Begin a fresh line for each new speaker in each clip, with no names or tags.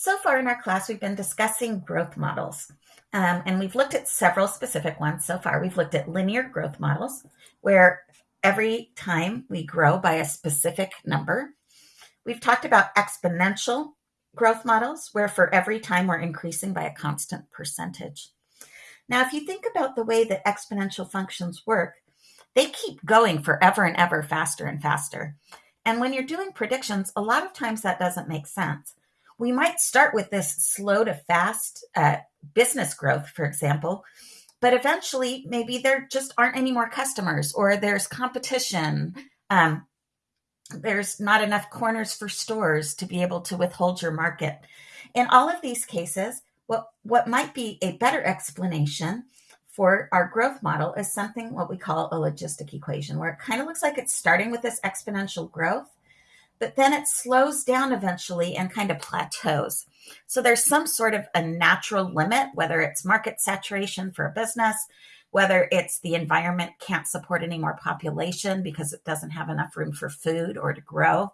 So far in our class, we've been discussing growth models. Um, and we've looked at several specific ones so far. We've looked at linear growth models, where every time we grow by a specific number. We've talked about exponential growth models, where for every time we're increasing by a constant percentage. Now, if you think about the way that exponential functions work, they keep going forever and ever faster and faster. And when you're doing predictions, a lot of times that doesn't make sense we might start with this slow to fast uh, business growth, for example, but eventually maybe there just aren't any more customers or there's competition. Um, there's not enough corners for stores to be able to withhold your market. In all of these cases, what, what might be a better explanation for our growth model is something what we call a logistic equation, where it kind of looks like it's starting with this exponential growth but then it slows down eventually and kind of plateaus. So there's some sort of a natural limit, whether it's market saturation for a business, whether it's the environment can't support any more population because it doesn't have enough room for food or to grow.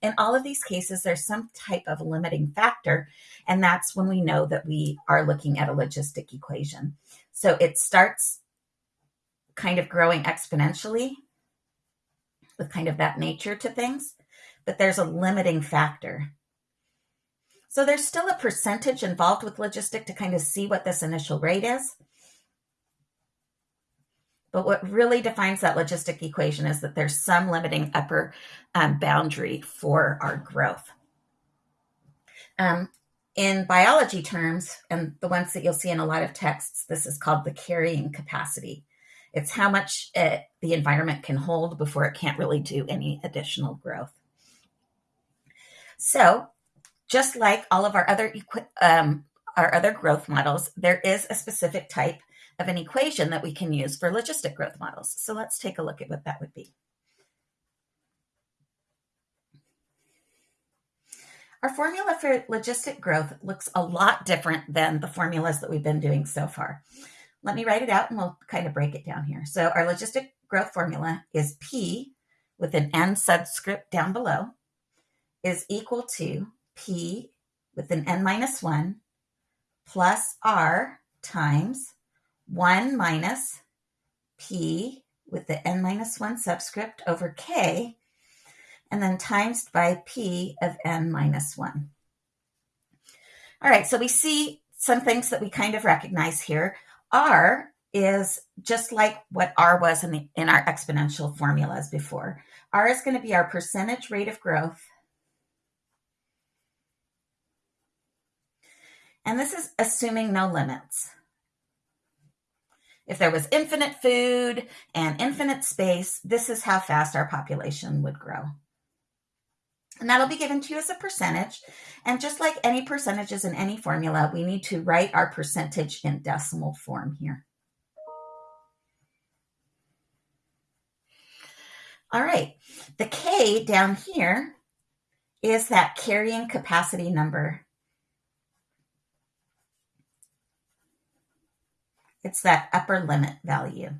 In all of these cases, there's some type of limiting factor. And that's when we know that we are looking at a logistic equation. So it starts kind of growing exponentially with kind of that nature to things but there's a limiting factor. So there's still a percentage involved with logistic to kind of see what this initial rate is. But what really defines that logistic equation is that there's some limiting upper um, boundary for our growth. Um, in biology terms, and the ones that you'll see in a lot of texts, this is called the carrying capacity. It's how much it, uh, the environment can hold before it can't really do any additional growth. So, just like all of our other um, our other growth models, there is a specific type of an equation that we can use for logistic growth models. So let's take a look at what that would be. Our formula for logistic growth looks a lot different than the formulas that we've been doing so far. Let me write it out and we'll kind of break it down here. So our logistic growth formula is P with an N subscript down below is equal to P with an n minus 1 plus R times 1 minus P with the n minus 1 subscript over K, and then times by P of n minus 1. All right, so we see some things that we kind of recognize here. R is just like what R was in, the, in our exponential formulas before. R is going to be our percentage rate of growth And this is assuming no limits. If there was infinite food and infinite space, this is how fast our population would grow. And that'll be given to you as a percentage. And just like any percentages in any formula, we need to write our percentage in decimal form here. All right, the K down here is that carrying capacity number It's that upper limit value.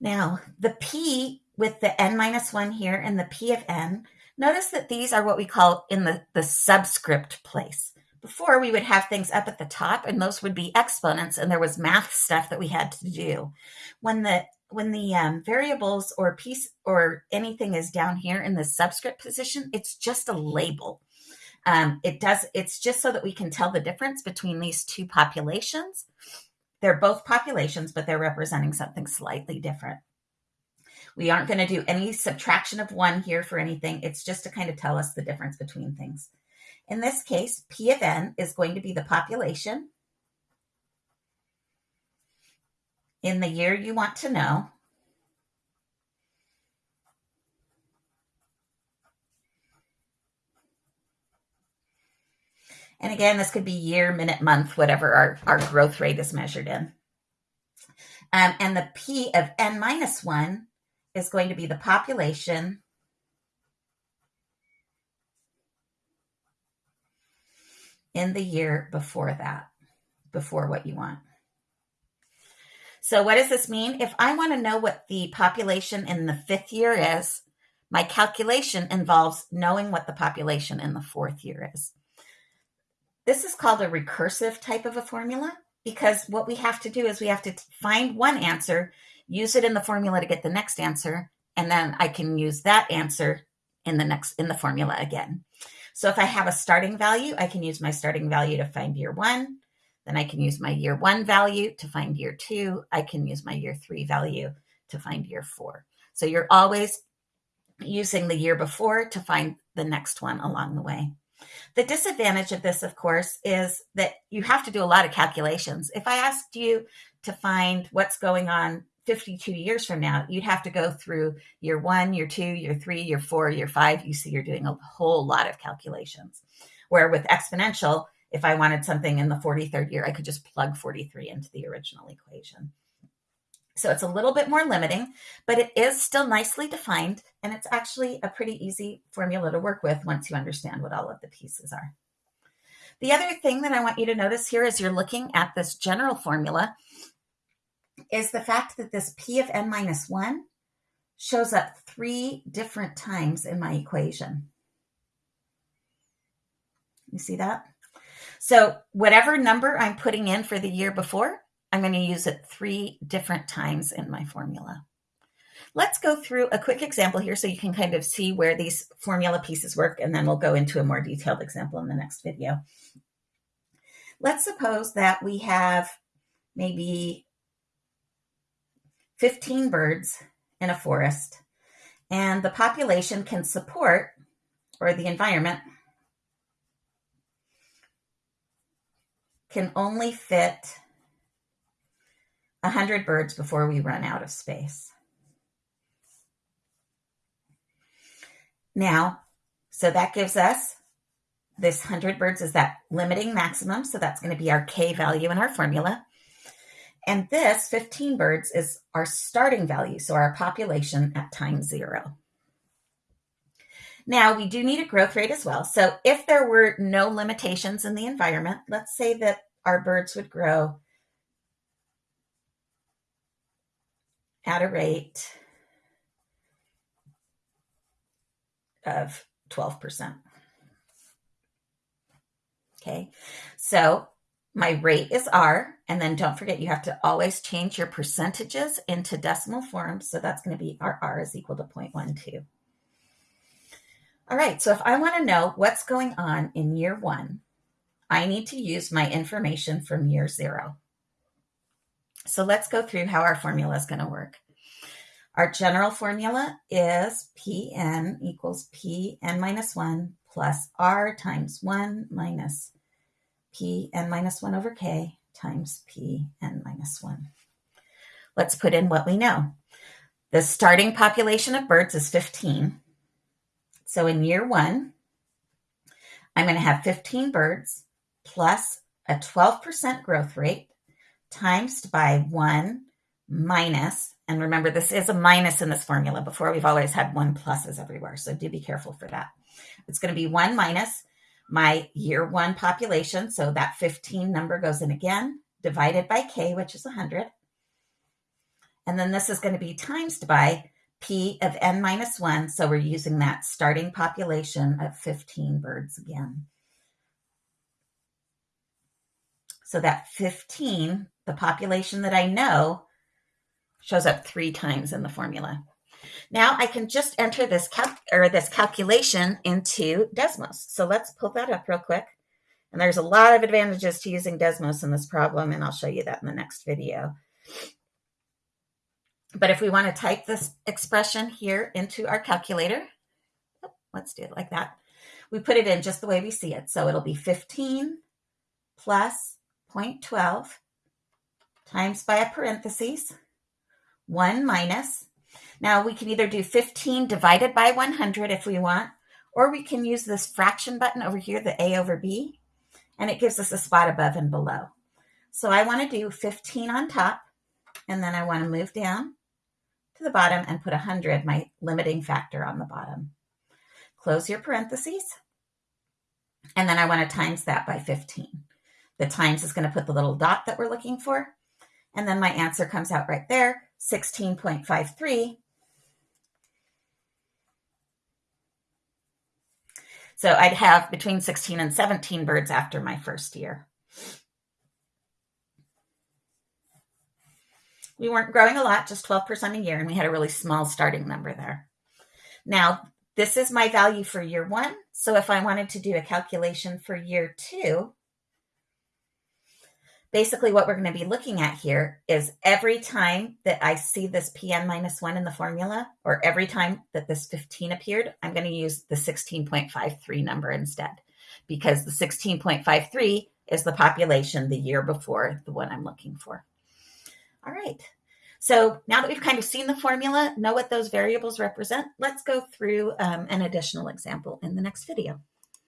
Now, the P with the n minus 1 here and the P of n, notice that these are what we call in the, the subscript place. Before, we would have things up at the top, and those would be exponents, and there was math stuff that we had to do. When the when the um, variables or piece or anything is down here in the subscript position, it's just a label. Um, it does, it's just so that we can tell the difference between these two populations. They're both populations, but they're representing something slightly different. We aren't going to do any subtraction of one here for anything. It's just to kind of tell us the difference between things. In this case, P of n is going to be the population in the year you want to know. And again, this could be year, minute, month, whatever our, our growth rate is measured in. Um, and the P of n minus 1 is going to be the population in the year before that, before what you want. So what does this mean? If I want to know what the population in the fifth year is, My calculation involves knowing what the population in the fourth year is. This is called a recursive type of a formula because what we have to do is we have to find one answer, use it in the formula to get the next answer, and then I can use that answer in the next in the formula again. So if I have a starting value, I can use my starting value to find year one. Then I can use my year one value to find year two. I can use my year three value to find year four. So you're always using the year before to find the next one along the way. The disadvantage of this, of course, is that you have to do a lot of calculations. If I asked you to find what's going on 52 years from now, you'd have to go through year one, year two, year three, year four, year five. You see, you're doing a whole lot of calculations. Where with exponential, if I wanted something in the 43rd year, I could just plug 43 into the original equation. So it's a little bit more limiting, but it is still nicely defined. And it's actually a pretty easy formula to work with once you understand what all of the pieces are. The other thing that I want you to notice here as you're looking at this general formula is the fact that this p of n minus 1 shows up three different times in my equation. You see that? So whatever number I'm putting in for the year before, I'm going to use it three different times in my formula. Let's go through a quick example here so you can kind of see where these formula pieces work, and then we'll go into a more detailed example in the next video. Let's suppose that we have maybe 15 birds in a forest, and the population can support, or the environment can only fit 100 birds before we run out of space. Now, so that gives us this 100 birds is that limiting maximum. So that's going to be our K value in our formula. And this 15 birds is our starting value. So our population at time zero. Now we do need a growth rate as well. So if there were no limitations in the environment, let's say that our birds would grow at a rate of 12%. Okay, so my rate is R, and then don't forget you have to always change your percentages into decimal form, So that's going to be our R is equal to 0.12. All right, so if I want to know what's going on in year one, I need to use my information from year zero. So let's go through how our formula is going to work. Our general formula is Pn equals Pn minus 1 plus R times 1 minus Pn minus 1 over K times Pn minus 1. Let's put in what we know. The starting population of birds is 15. So in year one, I'm going to have 15 birds plus a 12% growth rate times by 1 minus, and remember this is a minus in this formula. Before we've always had 1 pluses everywhere, so do be careful for that. It's going to be 1 minus my year 1 population, so that 15 number goes in again, divided by k, which is 100. And then this is going to be times by p of n minus 1, so we're using that starting population of 15 birds again. So that 15, the population that I know, shows up three times in the formula. Now I can just enter this cal- or this calculation into Desmos. So let's pull that up real quick. And there's a lot of advantages to using Desmos in this problem, and I'll show you that in the next video. But if we want to type this expression here into our calculator, oh, let's do it like that. We put it in just the way we see it. So it'll be 15 plus 0.12 times by a parentheses, 1 minus. Now we can either do 15 divided by 100 if we want, or we can use this fraction button over here, the A over B, and it gives us a spot above and below. So I want to do 15 on top, and then I want to move down to the bottom and put 100, my limiting factor on the bottom. Close your parentheses, and then I want to times that by 15. The times is going to put the little dot that we're looking for. And then my answer comes out right there, 16.53. So I'd have between 16 and 17 birds after my first year. We weren't growing a lot, just 12% a year, and we had a really small starting number there. Now, this is my value for year one. So if I wanted to do a calculation for year two, basically what we're going to be looking at here is every time that I see this PN minus one in the formula, or every time that this 15 appeared, I'm going to use the 16.53 number instead, because the 16.53 is the population the year before the one I'm looking for. All right. So now that we've kind of seen the formula, know what those variables represent, let's go through um, an additional example in the next video.